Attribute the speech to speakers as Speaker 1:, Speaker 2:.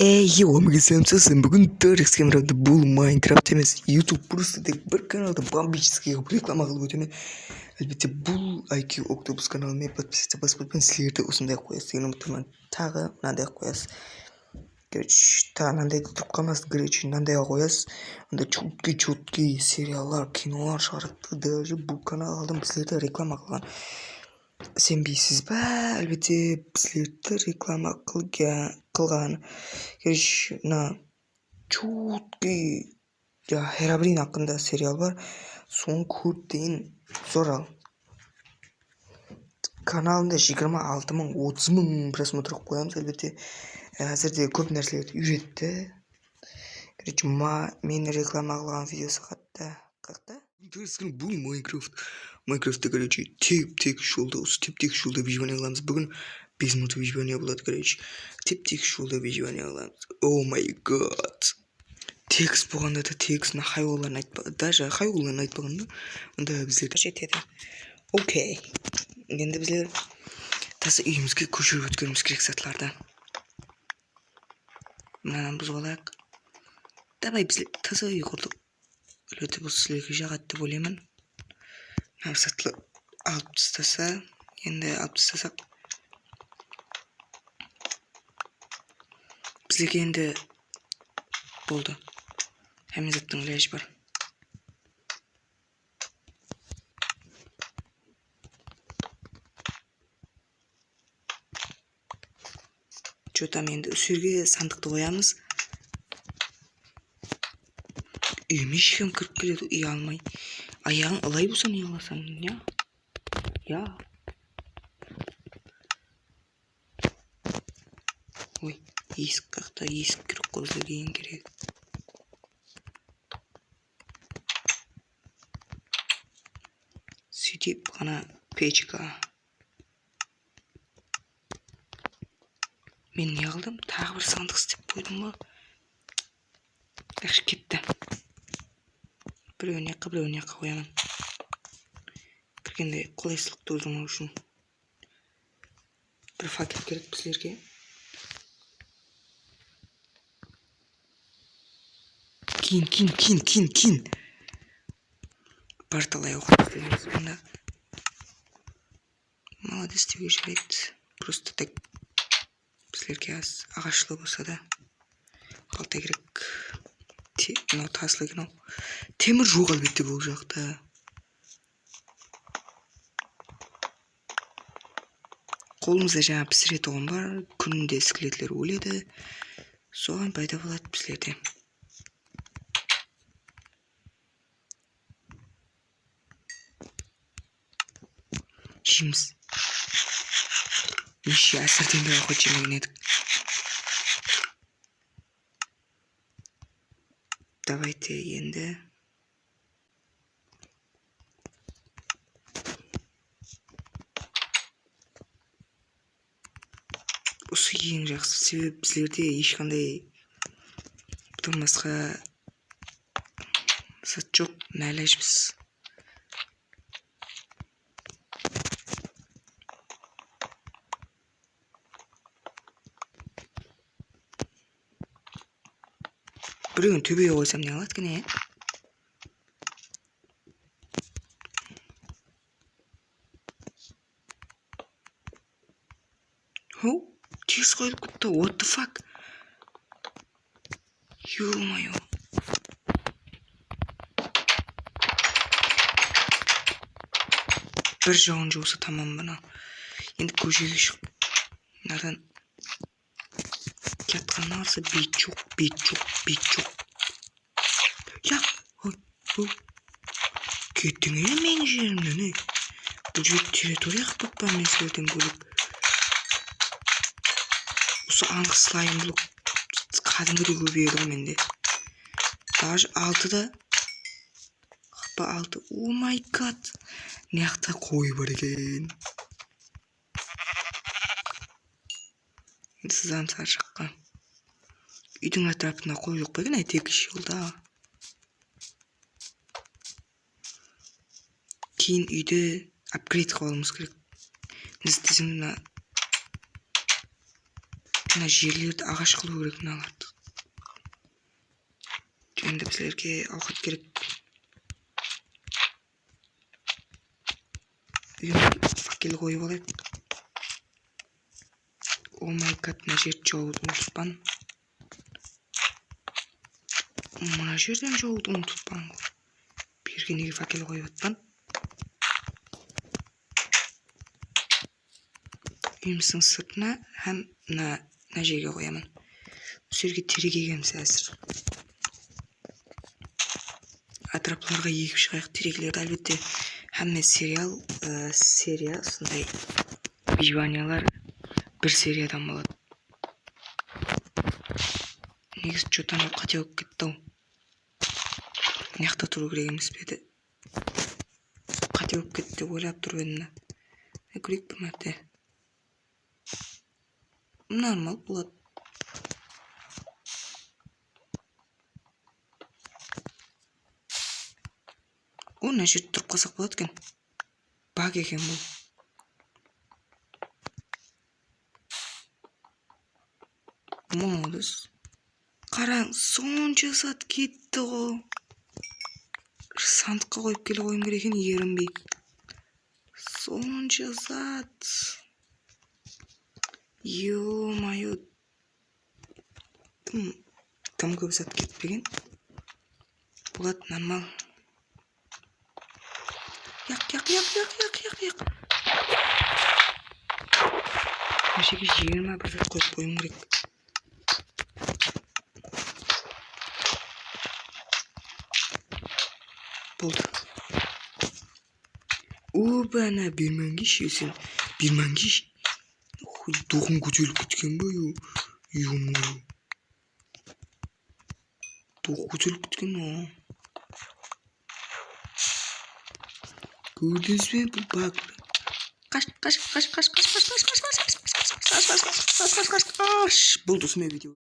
Speaker 1: эй омега сен бүгін төрикс камерада бұл майнкрафт емес ютуб просто тек бір каналды бомбический қылып реклама қылып өтемін әлбетте бұл IQ октопус каналымен подписаться басып өтпен сіздерді осындай қоясыз деген үміттемін тағы мынандай қоясыз короче тағы мынандайды тұрып қалмасын короче мынандайға қоясыз анда четкий четкий сериалдар кинолар шығарады даже бұл канал алдым сіздерді реклама қылған сенбейсіз ба әлбетте сіздерді реклама қылған қылған короче мына чуткий жаңағы херабрин хақында сериал бар. Соны көріп дейін зорал каналында жиырма алты мың отыз мың просмотр қойып қоямыз. Әлбетте әзірде көп нәрселерді үйретті. Короче мені реклама қылған видеосы қатты қатты. Интересно бұл майнкрафт. Майнкрафтта короче теп тегіс жолда осы теп тегіс жолда қыламыз бүгін бес минут выживание болады короче теп тегіс жолда выживание қыламыз о май гад тегіс болғанда да тегіс мына хайуанларын айтпаған даже хайуанларын айтпаған да онда біздер жетеді окей енді біздер таза үйімізге көшіріп өткеніміз керек сатыларды мынаны бұзып алайық давай біздер таза үй құрдық Өте бұл сіздерге жағады деп ойлаймын мына сатылы алып тастаса енді алып тастасақ бізге енді болды заттың ілажы бар. Че там енді жерге сандықты қоямыз үйіме ешкім кіріп келеді үй алмай. Аяғың ылай болса не қыласың ой. Есік есік ең керек сөйтіп ғана печка. Мен не қылдым тағы бір сандық істеп қойдым ба? Жақсы кетті. Біреуіне жаққа біреуіне жаққа қоямын. Кіргенде қолайсыздық тудырмау үшін бір факел керек біздерге. Кейін барталай оқып онда молодец деуге жарайды просто так біздерге аз ағашлы болса да балта керек мынау тасыл екен ау темір жоқ әлбетте бұл жақта қолымызда жаңа пісіретін бар. Күнде скелетлер өледі. Соған пайда болады біздерде жейміз неше әсірден бері хоть жемеген едік давайте енді осы ең жақсы себебі біздерде ешқандай бұдан басқа зат жоқ нәләжбіз біреуін төбеге қойсам не қылады екен иә тез қойылып кетті what the fuck? ё мое бір жауын жауса тамам мына енді көшеге шығып мынадан бет жоқ бет жоқ я ой ой кеттің менің жерімнен ей бұл жер территория қылып па мен сіздерден бөлек осы анық слайм блок. Кәдімгідей көбейеді ғой менде. Даже алтыда қапа алты. О май гад. Мына қой бар екен сызамыз ар жаққа үйдің атырапында қой жоқ па екен? Әйтеуір жолда кейін үйді апгрейд қылып алуымыз керек. Не істесем мына жерлерді ағаш қылу керек мыналарды енді біздерге ауқат керек. Факел қойып алайық о май гад мына жерді жауды ұмытпан мына жерден жауды ұмытыппын берге неге факел қойып жатпан үйіміздің сыртына һәм мына мына жерге қоямын бұл жерге терек егеміз әзір атырапларға егіп шығайық терекелерді әлбетте һәмме сериал ә, серия сондай бір сериядан болады негізі че то анау қате болып кетті ау жақта тұру керек емес пе еді? Қате болып кетті деп ойлап тұрып едім да. Көрейік бір мәрте? Нормал болады. О мына жерде тұрып қалсақ болады екен. Баг екен бұл. Молодец қараң сонша зат кетті ғой. Сандыққа қойып келе қоюым керек екен ерінбей сонша зат. Ё мое тым көп зат кетпеген. Болады нормал. Яқ яқ яқ яқ яқ яқ яқ. Мына жерге жиырма бір зат қойып қоюым керек. buldum. O bana bir mangi şeysin. Bir mangi Doğum gücüyle gitken böyle yumruğu. Doğum gücüyle gitken o. Gördünüz mü bu bak. Kaç kaç kaç kaç kaç kaç kaç kaç kaç kaç kaç kaç kaç kaç kaç kaç kaç kaç kaç